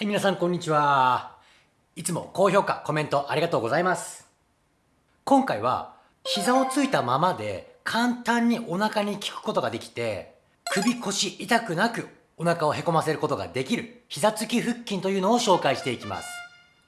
はい、皆さんこんにちは。いつも高評価、コメントありがとうございます。今回は、膝をついたままで簡単にお腹に効くことができて、首腰痛くなくお腹をへこませることができる膝つき腹筋というのを紹介していきます。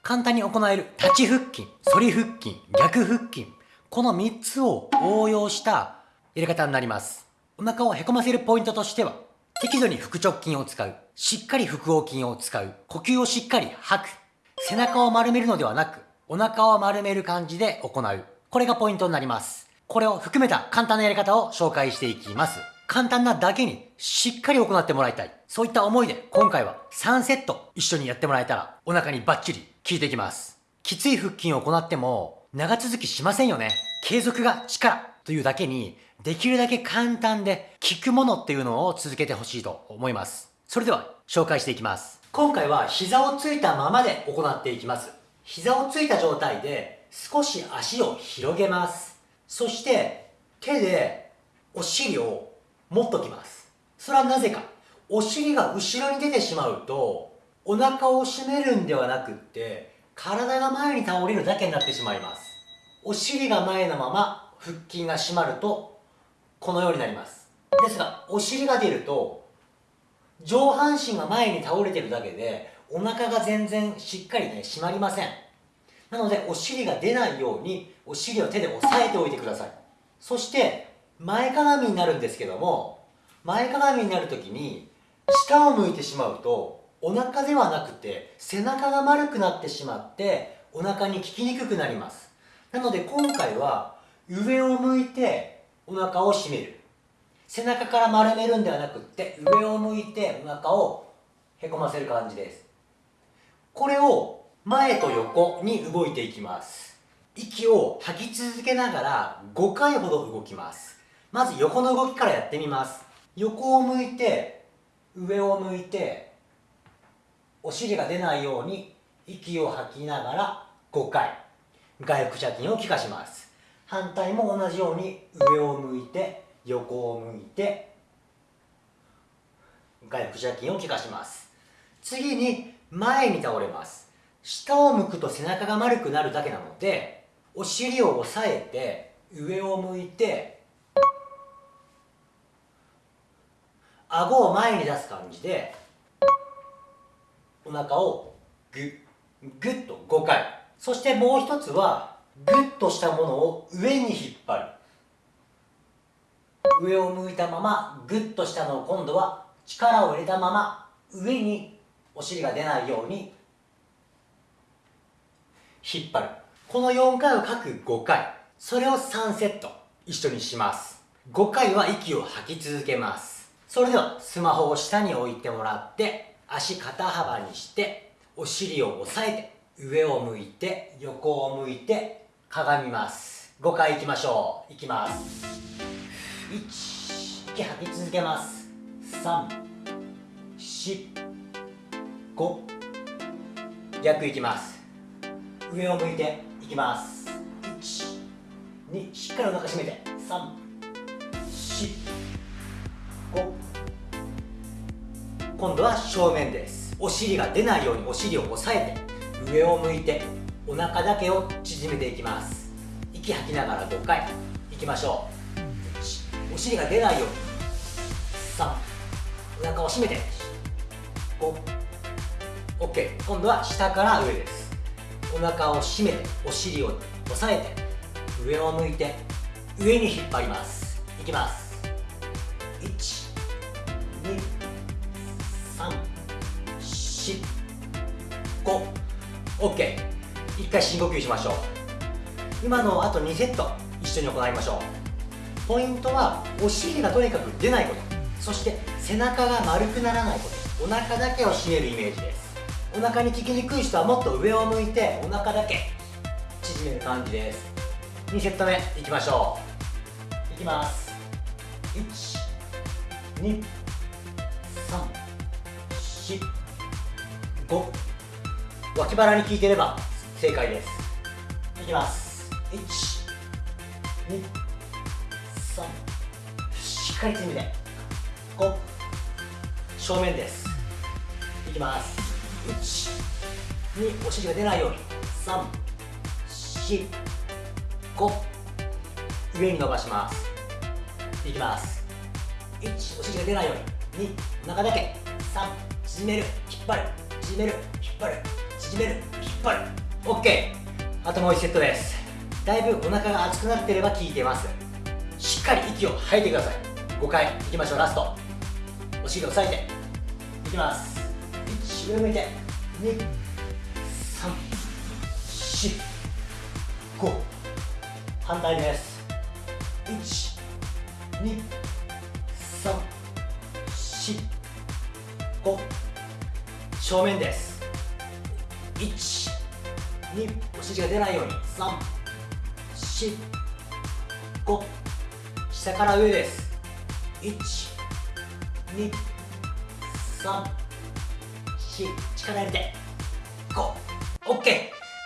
簡単に行える立ち腹筋、反り腹筋、逆腹筋、この3つを応用したやり方になります。お腹をへこませるポイントとしては、適度に腹直筋を使う。しっかり腹横筋を使う。呼吸をしっかり吐く。背中を丸めるのではなく、お腹を丸める感じで行う。これがポイントになります。これを含めた簡単なやり方を紹介していきます。簡単なだけにしっかり行ってもらいたい。そういった思いで今回は3セット一緒にやってもらえたらお腹にバッチリ効いていきます。きつい腹筋を行っても長続きしませんよね。継続が力というだけにできるだけ簡単で効くものっていうのを続けてほしいと思います。それでは紹介していきます。今回は膝をついたままで行っていきます。膝をついた状態で少し足を広げます。そして手でお尻を持っときます。それはなぜか。お尻が後ろに出てしまうとお腹を締めるんではなくって体が前に倒れるだけになってしまいます。お尻が前のまま腹筋が締まるとこのようになりますですがお尻が出ると上半身が前に倒れてるだけでお腹が全然しっかりね締まりません。なのでお尻が出ないようにお尻を手で押さえておいてください。そして前かがみになるんですけども前かがみになる時に下を向いてしまうとお腹ではなくて背中が丸くなってしまってお腹に効きにくくなります。なので今回は上を向いてお腹を締める。背中から丸めるんではなくって上を向いてお腹をへこませる感じです。これを前と横に動いていきます。息を吐き続けながら5回ほど動きます。まず横の動きからやってみます。横を向いて上を向いてお尻が出ないように息を吐きながら5回。外腹斜筋を効かします。反対も同じように上を向いて横を向いて外腹斜筋を効かします。次に前に倒れます。下を向くと背中が丸くなるだけなのでお尻を押さえて上を向いて顎を前に出す感じでお腹をグッグッと5回。そしてもう一つはグッとしたものを上に引っ張る。上を向いたままグッとしたのを今度は力を入れたまま上にお尻が出ないように引っ張る。この4回を各5回。それを3セット。一緒にします。5回は息を吐き続けます。それではスマホを下に置いてもらって足肩幅にしてお尻を押さえて上を向いて横を向いてかがみます。5回いきましょう。いきます。息吐き続けます。345逆いきます。上を向いていきます。12しっかりお腹締めて。345今度は正面です。お尻が出ないようにお尻を押さえて。上を向いてお腹だけを縮めていきます。息吐きながら5回。いきましょう。お尻が出ないように。3お腹を締めて。5OK 今度は下から上です。お腹を締めてお尻を押さえて上を向いて上に引っ張ります。いきます。1 2 3 4 5 OK 一回深呼吸しましょう。今のあと2セット一緒に行いましょう。ポイントはお尻がとにかく出ないこと。そして背中が丸くならないこと。お腹だけを締めるイメージです。お腹に効きにくい人はもっと上を向いてお腹だけ縮める感じです。2セット目いきましょう。いきます。1 2 3 4 5脇腹に効いてれば正解です。いきます。1 2 3しっかり詰めて5正面です。いきます。お尻が出ないように。345上に伸ばします。いきます。1お尻が出ないように。2お腹だけ。3縮める。引っ張る。縮める。引っ張る。縮める。引っ張る。OK あともう1セットです。だいぶお腹が熱くなってれば効いてます。しっかり息を吐いてください。5回いきましょう。ラスト。お尻を押さえて。いきます。1上向いて。234 5反対です。12345正面です。12お尻が出ないように。345下から上です123 4力入れて5 OK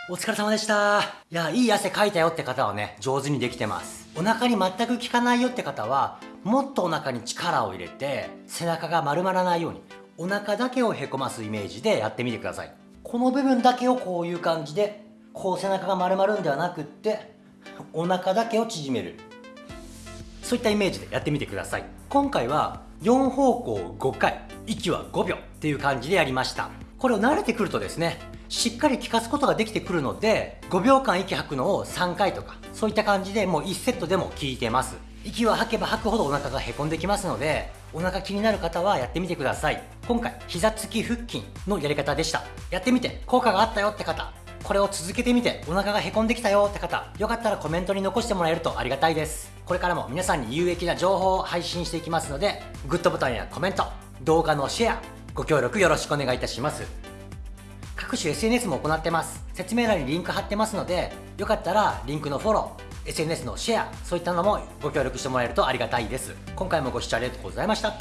お疲れ様でした。いや、いい汗かいたよって方はね、上手にできてます。お腹に全く効かないよって方は、もっとお腹に力を入れて、背中が丸まらないように、お腹だけをへこますイメージでやってみてください。この部分だけをこういう感じで、こう背中が丸まるんではなくって、お腹だけを縮める。そういったイメージでやってみてください。今回は4方向5回、息は5秒っていう感じでやりました。これを慣れてくるとですね、しっかり効かすことができてくるので5秒間息吐くのを3回とかそういった感じでもう1セットでも効いてます息は吐けば吐くほどお腹がへこんできますのでお腹気になる方はやってみてください今回膝つき腹筋のやり方でしたやってみて効果があったよって方これを続けてみてお腹がへこんできたよって方よかったらコメントに残してもらえるとありがたいですこれからも皆さんに有益な情報を配信していきますのでグッドボタンやコメント動画のシェアご協力よろしくお願いいたします。各種 SNS も行ってます。説明欄にリンク貼ってますのでよかったらリンクのフォロー SNS のシェアそういったのもご協力してもらえるとありがたいです。今回もご視聴ありがとうございました。